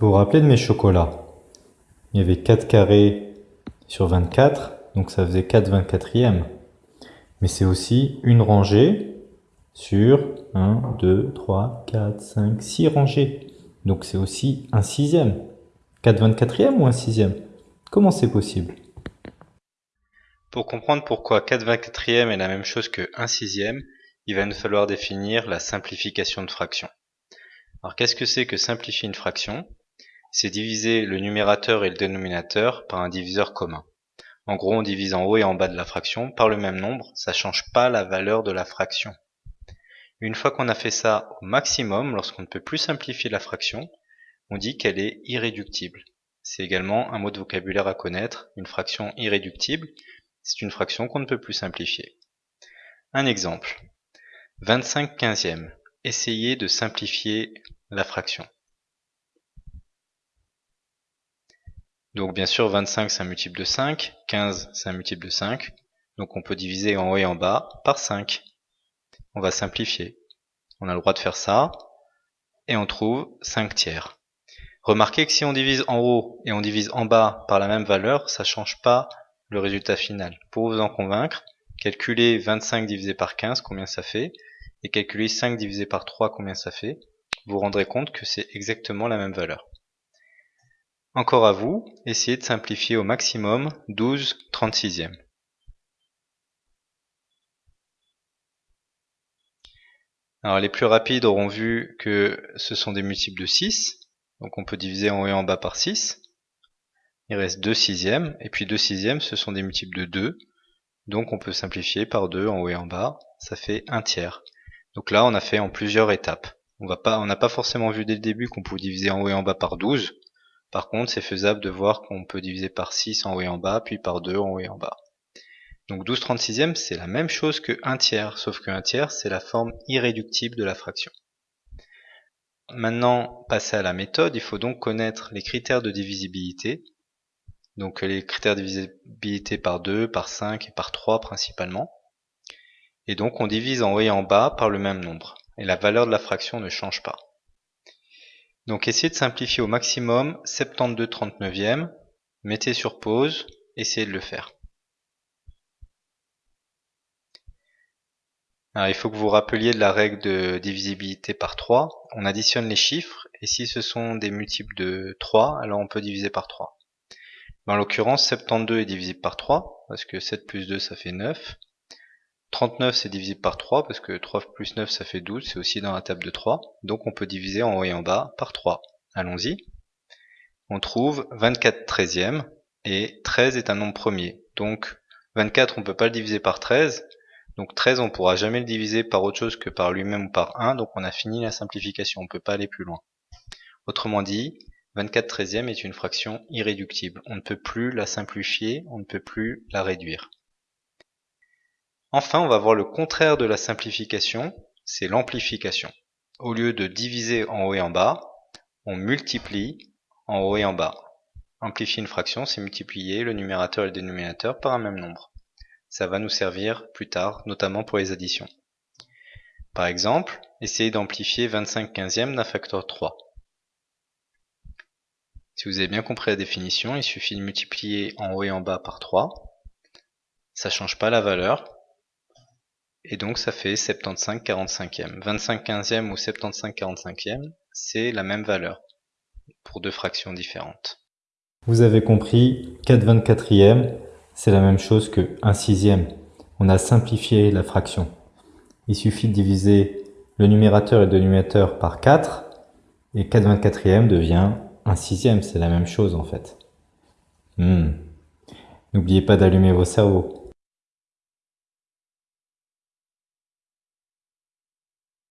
Vous vous rappelez de mes chocolats? Il y avait 4 carrés sur 24, donc ça faisait 4 24e. Mais c'est aussi une rangée sur 1, 2, 3, 4, 5, 6 rangées. Donc c'est aussi un sixième. 4 24e ou un sixième? Comment c'est possible? Pour comprendre pourquoi 4 24e est la même chose que 1 sixième, il va nous falloir définir la simplification de fraction. Alors qu'est-ce que c'est que simplifier une fraction? C'est diviser le numérateur et le dénominateur par un diviseur commun. En gros, on divise en haut et en bas de la fraction par le même nombre, ça change pas la valeur de la fraction. Une fois qu'on a fait ça au maximum, lorsqu'on ne peut plus simplifier la fraction, on dit qu'elle est irréductible. C'est également un mot de vocabulaire à connaître, une fraction irréductible, c'est une fraction qu'on ne peut plus simplifier. Un exemple. 25 quinzièmes. Essayez de simplifier la fraction. Donc bien sûr 25 c'est un multiple de 5, 15 c'est un multiple de 5, donc on peut diviser en haut et en bas par 5. On va simplifier. On a le droit de faire ça, et on trouve 5 tiers. Remarquez que si on divise en haut et on divise en bas par la même valeur, ça ne change pas le résultat final. Pour vous en convaincre, calculez 25 divisé par 15, combien ça fait, et calculez 5 divisé par 3, combien ça fait? Vous vous rendrez compte que c'est exactement la même valeur. Encore à vous, essayez de simplifier au maximum 12 36e. Alors les plus rapides auront vu que ce sont des multiples de 6, donc on peut diviser en haut et en bas par 6. Il reste 2 sixièmes, et puis 2 sixièmes ce sont des multiples de 2, donc on peut simplifier par 2 en haut et en bas, ça fait 1 tiers. Donc là on a fait en plusieurs étapes. On n'a pas forcément vu dès le début qu'on pouvait diviser en haut et en bas par 12, par contre, c'est faisable de voir qu'on peut diviser par 6 en haut et en bas, puis par 2 en haut et en bas. Donc 12 36e, c'est la même chose que 1 tiers, sauf que 1 tiers, c'est la forme irréductible de la fraction. Maintenant, passer à la méthode, il faut donc connaître les critères de divisibilité. Donc les critères de divisibilité par 2, par 5 et par 3 principalement. Et donc on divise en haut et en bas par le même nombre. Et la valeur de la fraction ne change pas. Donc essayez de simplifier au maximum 72 39e, mettez sur pause, essayez de le faire. Alors il faut que vous rappeliez de la règle de divisibilité par 3. On additionne les chiffres et si ce sont des multiples de 3, alors on peut diviser par 3. En l'occurrence 72 est divisible par 3 parce que 7 plus 2 ça fait 9. 39 c'est divisible par 3 parce que 3 plus 9 ça fait 12, c'est aussi dans la table de 3. Donc on peut diviser en haut et en bas par 3. Allons-y. On trouve 24 treizièmes et 13 est un nombre premier. Donc 24 on peut pas le diviser par 13. Donc 13 on pourra jamais le diviser par autre chose que par lui-même ou par 1. Donc on a fini la simplification, on peut pas aller plus loin. Autrement dit, 24 treizièmes est une fraction irréductible. On ne peut plus la simplifier, on ne peut plus la réduire. Enfin, on va voir le contraire de la simplification, c'est l'amplification. Au lieu de diviser en haut et en bas, on multiplie en haut et en bas. Amplifier une fraction, c'est multiplier le numérateur et le dénominateur par un même nombre. Ça va nous servir plus tard, notamment pour les additions. Par exemple, essayez d'amplifier 25 quinzièmes d'un facteur 3. Si vous avez bien compris la définition, il suffit de multiplier en haut et en bas par 3. Ça change pas la valeur, et donc ça fait 75 45e. 25 15e ou 75 45e, c'est la même valeur pour deux fractions différentes. Vous avez compris, 4 24e, c'est la même chose que 1 sixième. On a simplifié la fraction. Il suffit de diviser le numérateur et le dénominateur par 4 et 4 24e devient 1 sixième, c'est la même chose en fait. Hmm. N'oubliez pas d'allumer vos cerveaux.